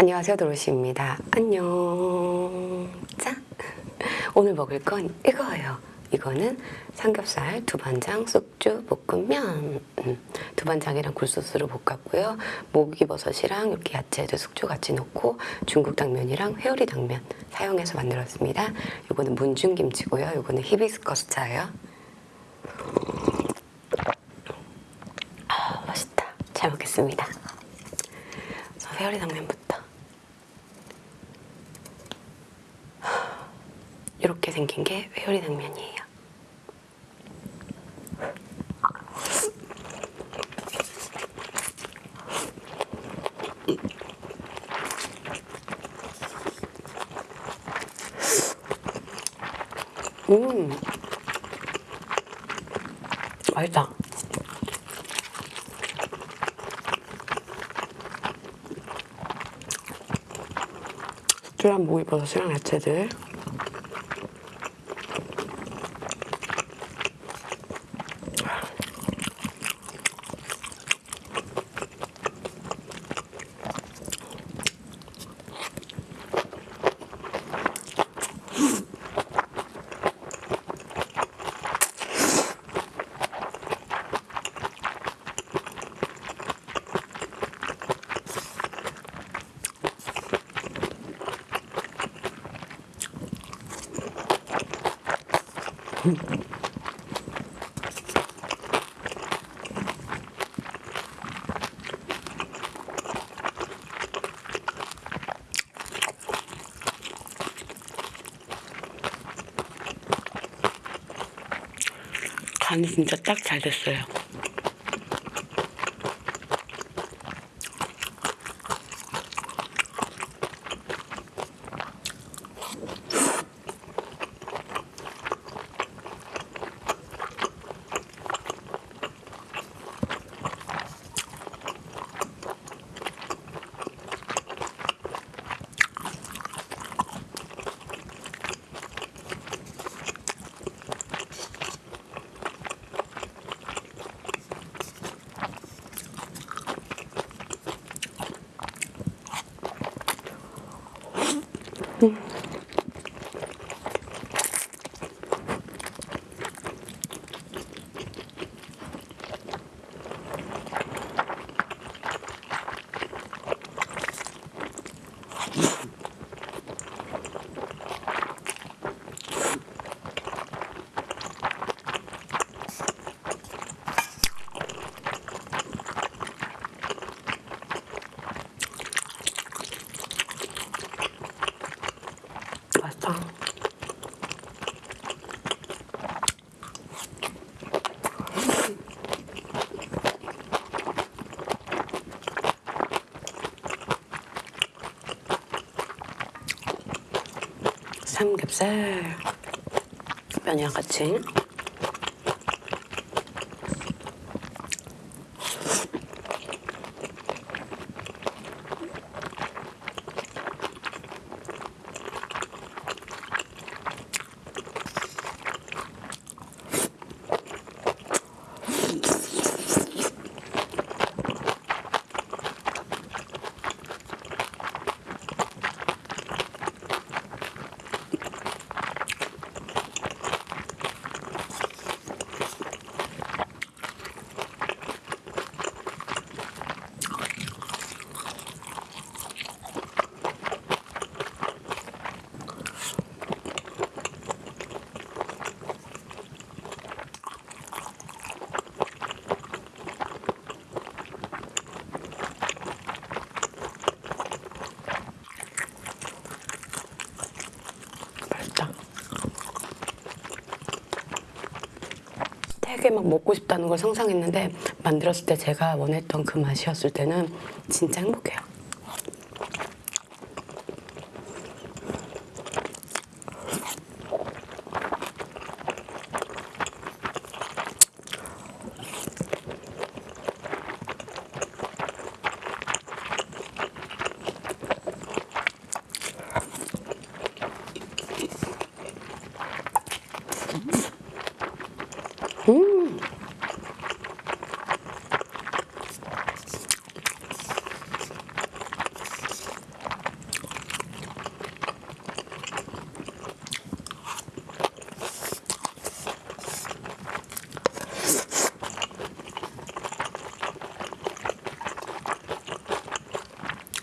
안녕하세요 도로시입니다. 안녕. 자, 오늘 먹을 건 이거예요. 이거는 삼겹살 두반장 쑥주 볶음면 음, 두반장이랑 굴소스로 볶았고요. 목이버섯이랑 이렇게 야채도 숙주 같이 넣고 중국 당면이랑 회오리 당면 사용해서 만들었습니다. 이거는 문중김치고요. 이거는 히비스커스 차예요. 아, 맛있다. 잘 먹겠습니다. 저 회오리 당면부터. 이렇게 생긴 게 회오리 당면이에요. 음, 맛있다. 숙주랑 목이 버섯이랑 야채들. 간이 진짜 딱 잘 됐어요. 맛있다. 삼겹살 면이랑 같이 되게 막 먹고 싶다는 걸 상상했는데 만들었을 때 제가 원했던 그 맛이었을 때는 진짜 행복해요.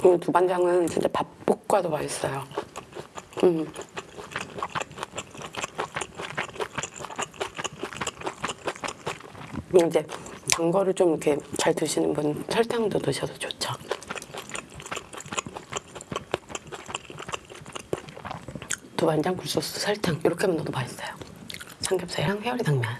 이 두반장은 진짜 밥 볶아도 맛있어요. 음. 이제 단 거를 좀 이렇게 잘 드시는 분 설탕도 넣으셔도 좋죠. 두반장 굴소스 설탕 이렇게만 넣어도 맛있어요. 삼겹살이랑 회오리 당면.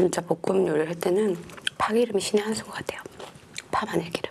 진짜 볶음 요리를 할 때는 파 기름이 신의 한수 같아요. 파 마늘 기름.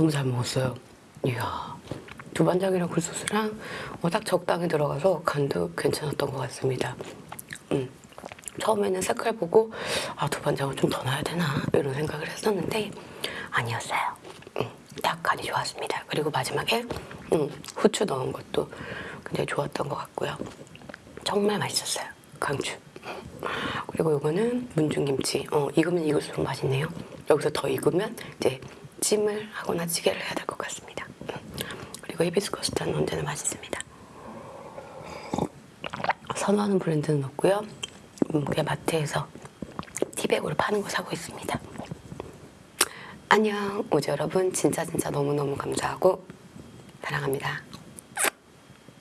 너무 잘 먹었어요. 이야, 두반장이랑 굴소스랑 어, 딱 적당히 들어가서 간도 괜찮았던 것 같습니다. 음, 처음에는 색깔 보고 아 두반장을 좀 더 넣어야 되나 이런 생각을 했었는데 아니었어요. 음, 딱 간이 좋았습니다. 그리고 마지막에 음, 후추 넣은 것도 굉장히 좋았던 것 같고요. 정말 맛있었어요. 강추. 그리고 이거는 문중김치. 어, 익으면 익을수록 맛있네요. 여기서 더 익으면 이제 찜을 하거나 찌개를 해야 될 것 같습니다. 음. 그리고 히비스커스타는 언제나 맛있습니다. 선호하는 브랜드는 없고요. 음, 그냥 마트에서 티백으로 파는 거 사고 있습니다. 안녕, 우주 여러분. 진짜 진짜 너무너무 감사하고 사랑합니다.